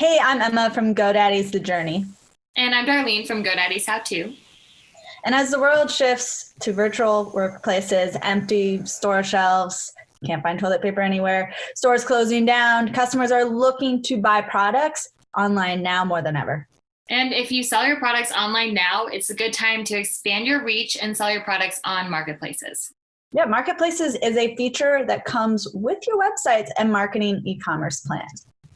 Hey, I'm Emma from GoDaddy's The Journey. And I'm Darlene from GoDaddy's How To. And as the world shifts to virtual workplaces, empty store shelves, can't find toilet paper anywhere, stores closing down, customers are looking to buy products online now more than ever. And if you sell your products online now, it's a good time to expand your reach and sell your products on marketplaces. Yeah, marketplaces is a feature that comes with your websites and marketing e-commerce plan.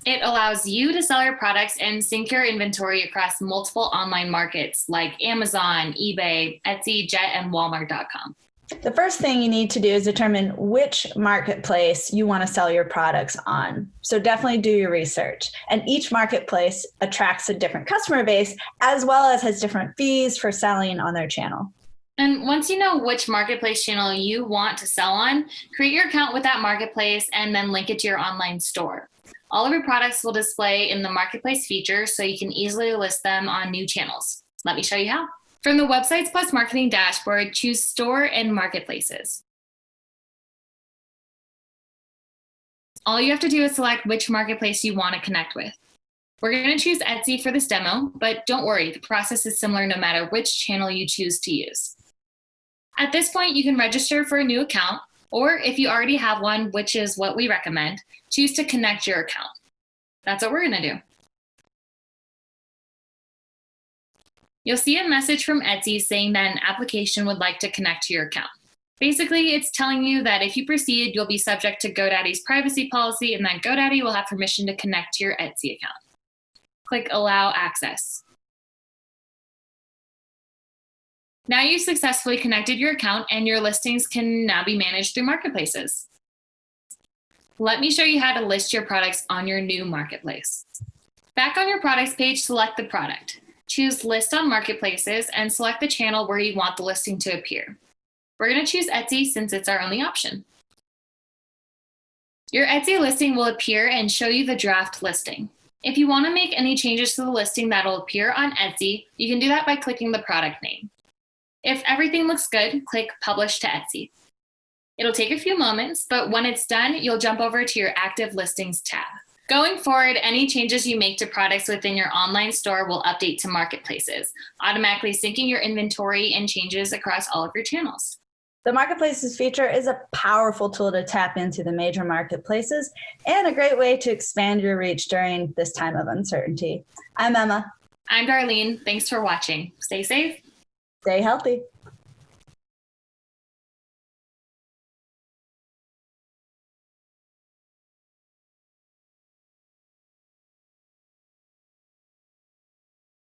It allows you to sell your products and sync your inventory across multiple online markets like Amazon, eBay, Etsy, Jet, and Walmart.com. The first thing you need to do is determine which marketplace you want to sell your products on. So definitely do your research. And each marketplace attracts a different customer base as well as has different fees for selling on their channel. And once you know which marketplace channel you want to sell on, create your account with that marketplace and then link it to your online store. All of your products will display in the marketplace feature so you can easily list them on new channels. Let me show you how. From the Websites Plus Marketing dashboard, choose Store and Marketplaces. All you have to do is select which marketplace you want to connect with. We're going to choose Etsy for this demo, but don't worry, the process is similar no matter which channel you choose to use. At this point, you can register for a new account, or if you already have one, which is what we recommend, choose to connect your account. That's what we're gonna do. You'll see a message from Etsy saying that an application would like to connect to your account. Basically, it's telling you that if you proceed, you'll be subject to GoDaddy's privacy policy and that GoDaddy will have permission to connect to your Etsy account. Click Allow Access. Now you've successfully connected your account and your listings can now be managed through marketplaces. Let me show you how to list your products on your new marketplace. Back on your products page, select the product. Choose list on marketplaces and select the channel where you want the listing to appear. We're gonna choose Etsy since it's our only option. Your Etsy listing will appear and show you the draft listing. If you wanna make any changes to the listing that'll appear on Etsy, you can do that by clicking the product name. If everything looks good, click Publish to Etsy. It'll take a few moments, but when it's done, you'll jump over to your Active Listings tab. Going forward, any changes you make to products within your online store will update to marketplaces, automatically syncing your inventory and changes across all of your channels. The Marketplaces feature is a powerful tool to tap into the major marketplaces and a great way to expand your reach during this time of uncertainty. I'm Emma. I'm Darlene. Thanks for watching. Stay safe. Stay healthy.